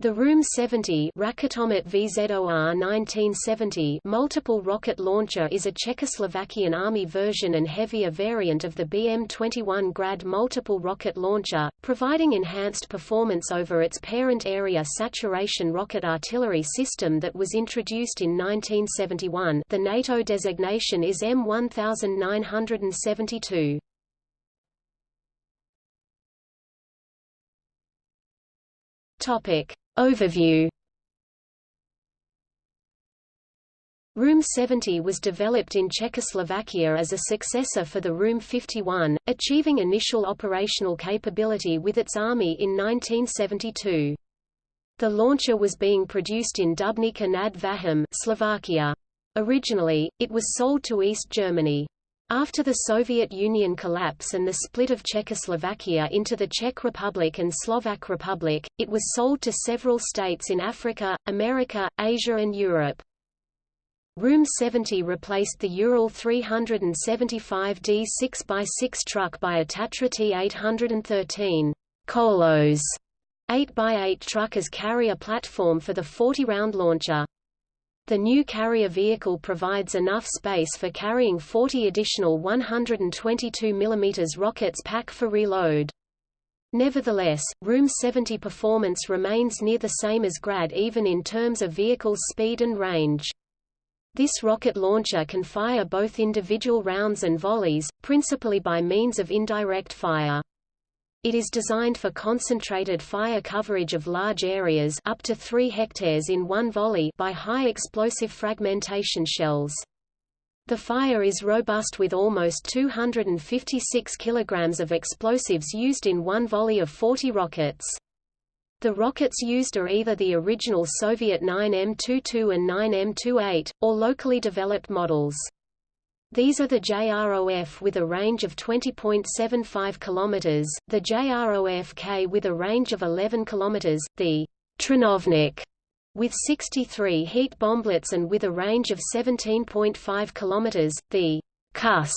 The Room 70 Raketomet VZOR 1970 multiple rocket launcher is a Czechoslovakian Army version and heavier variant of the BM-21 Grad multiple rocket launcher, providing enhanced performance over its parent area saturation rocket artillery system that was introduced in 1971 the NATO designation is M1972. Topic. Overview Room 70 was developed in Czechoslovakia as a successor for the Room 51, achieving initial operational capability with its army in 1972. The launcher was being produced in Dubnica nad Váhom Slovakia. Originally, it was sold to East Germany. After the Soviet Union collapse and the split of Czechoslovakia into the Czech Republic and Slovak Republic, it was sold to several states in Africa, America, Asia and Europe. Room 70 replaced the Ural 375D 6x6 truck by a Tatra T813 Kolos 8x8 truck as carrier platform for the 40-round launcher. The new carrier vehicle provides enough space for carrying 40 additional 122 mm rockets pack for reload. Nevertheless, Room 70 performance remains near the same as Grad even in terms of vehicle's speed and range. This rocket launcher can fire both individual rounds and volleys, principally by means of indirect fire. It is designed for concentrated fire coverage of large areas up to 3 hectares in one volley by high explosive fragmentation shells. The fire is robust with almost 256 kilograms of explosives used in one volley of 40 rockets. The rockets used are either the original Soviet 9M22 and 9M28, or locally developed models. These are the JROF with a range of 20.75 km, the JROF-K with a range of 11 km, the Trinovnik with 63 heat bomblets and with a range of 17.5 km, the KUS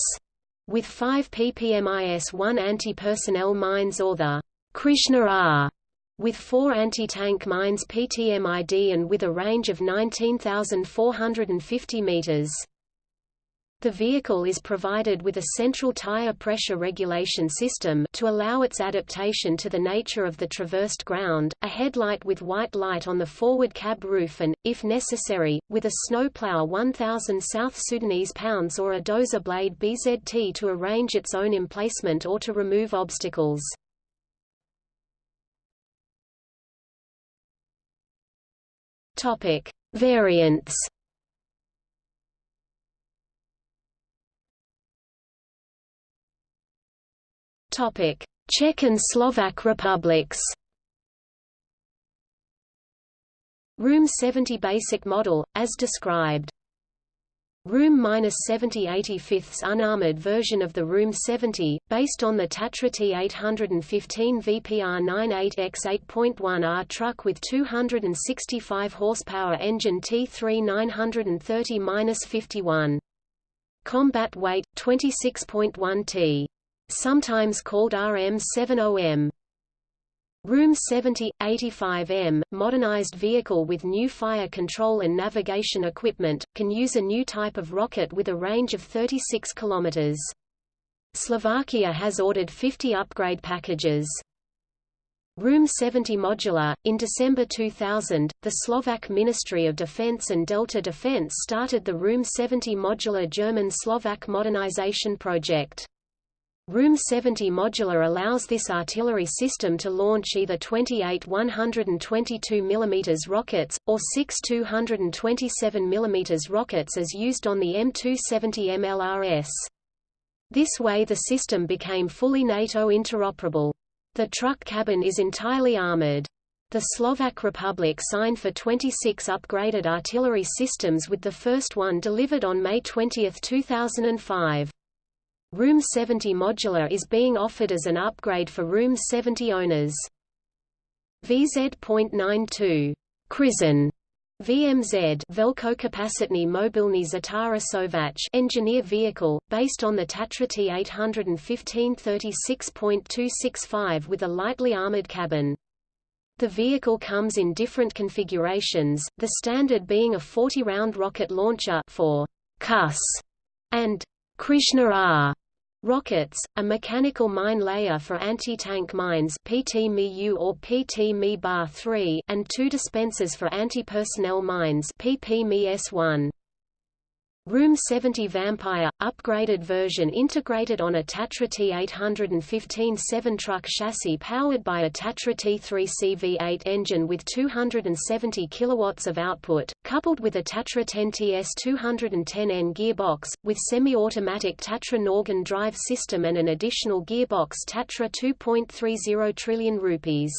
with 5 ppm-1 anti-personnel mines or the Krishna R with four anti-tank mines PTMID and with a range of 19,450 meters. The vehicle is provided with a central tire pressure regulation system to allow its adaptation to the nature of the traversed ground, a headlight with white light on the forward cab roof and, if necessary, with a snowplow 1000 South Sudanese pounds or a dozer blade BZT to arrange its own emplacement or to remove obstacles. Topic: Variants Czech and Slovak republics. Room 70 basic model, as described. Room 70 85th unarmored version of the Room 70, based on the Tatra T815 VPR 98X 8.1R truck with 265 horsepower engine T3 930-51. Combat weight, 26.1 t sometimes called RM70M. Room 70, 85M, modernized vehicle with new fire control and navigation equipment, can use a new type of rocket with a range of 36 km. Slovakia has ordered 50 upgrade packages. Room 70 Modular. In December 2000, the Slovak Ministry of Defense and Delta Defense started the Room 70 Modular German-Slovak modernization project. Room 70 modular allows this artillery system to launch either 28 122 mm rockets, or 6 227 mm rockets as used on the M270 MLRS. This way the system became fully NATO interoperable. The truck cabin is entirely armored. The Slovak Republic signed for 26 upgraded artillery systems with the first one delivered on May 20, 2005. Room 70 Modular is being offered as an upgrade for Room 70 owners. VZ.92 Krizon VMZ Velkokapacitny mobilny Zatara Sovach engineer vehicle, based on the Tatra T815 36.265 with a lightly armored cabin. The vehicle comes in different configurations, the standard being a 40-round rocket launcher for Kuss and Krishna R rockets, a mechanical mine layer for anti-tank mines PT-MU or PT-ME-3 and two dispensers for anti-personnel mines PP-ME-S1. Room 70 Vampire – upgraded version integrated on a Tatra T815 7-truck chassis powered by a Tatra T3 CV8 engine with 270 kW of output, coupled with a Tatra 10TS 210N gearbox, with semi-automatic Tatra Norgon drive system and an additional gearbox Tatra 2.30 trillion rupees.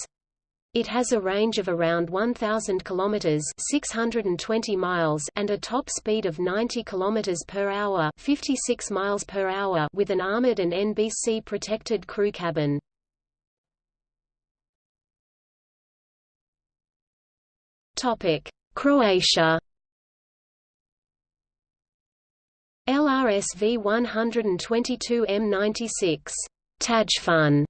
It has a range of around 1000 kilometers, 620 miles, and a top speed of 90 kilometers per hour, 56 miles per hour, with an armored and NBC protected crew cabin. Topic: Croatia. LRSV 122 M96 Tajfun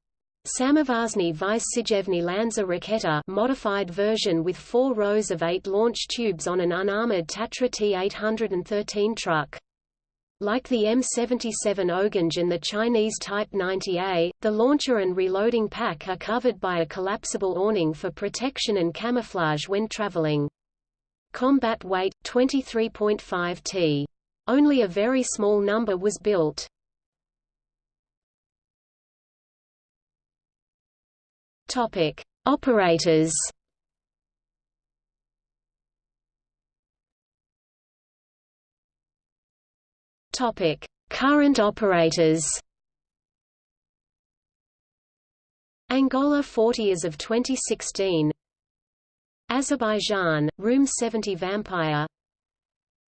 Samovarsny Vyseževny Lanza Raketa modified version with four rows of eight launch tubes on an unarmored Tatra T-813 truck. Like the M77 Oganj and the Chinese Type 90A, the launcher and reloading pack are covered by a collapsible awning for protection and camouflage when traveling. Combat weight, 23.5 t. Only a very small number was built. Topic: Operators. Topic: Current operators. Angola 40 as of 2016. Azerbaijan, Room 70 Vampire.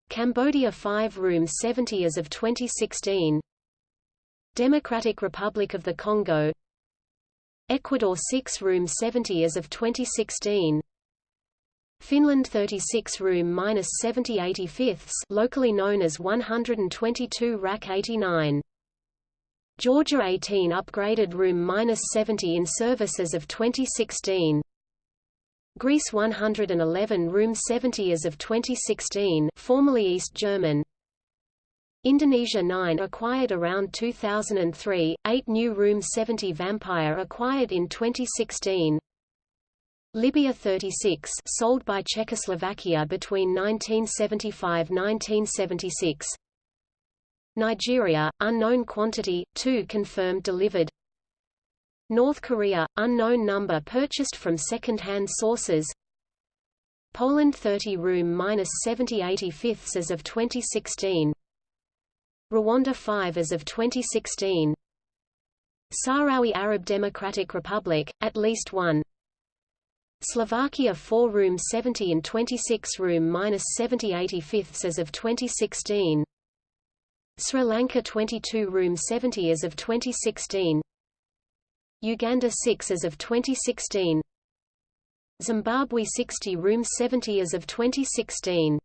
Cambodia 5 Room 70 as of 2016. Democratic Republic of the Congo Ecuador 6 room 70 as of 2016 Finland 36 room minus 70 85ths locally known as 122 rack 89 Georgia 18 upgraded room minus 70 in service as of 2016 Greece 111 room 70 as of 2016 formerly East German Indonesia 9 acquired around 2003, 8 new Room 70 Vampire acquired in 2016. Libya 36 sold by Czechoslovakia between 1975–1976. Nigeria, unknown quantity, 2 confirmed delivered. North Korea, unknown number purchased from second-hand sources. Poland 30 room minus 70 85ths as of 2016. Rwanda 5 as of 2016 Sahrawi Arab Democratic Republic, at least one. Slovakia 4 room 70 and 26 room minus 70 85ths as of 2016 Sri Lanka 22 room 70 as of 2016 Uganda 6 as of 2016 Zimbabwe 60 room 70 as of 2016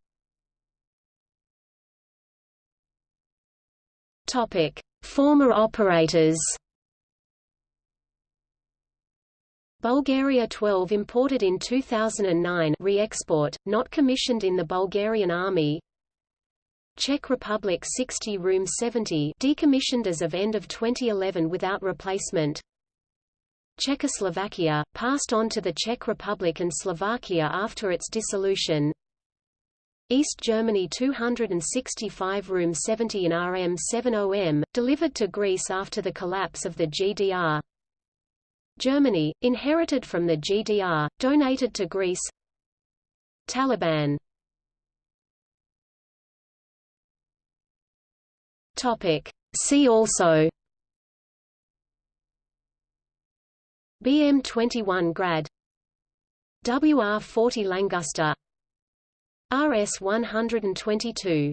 Topic: Former operators. Bulgaria 12 imported in 2009 re-export, not commissioned in the Bulgarian Army. Czech Republic 60 Room 70 decommissioned as of end of 2011 without replacement. Czechoslovakia, passed on to the Czech Republic and Slovakia after its dissolution East Germany 265 Room 70 in RM70M, delivered to Greece after the collapse of the GDR. Germany, inherited from the GDR, donated to Greece. Taliban. See also. BM-21 Grad. WR-40 Langusta RS 122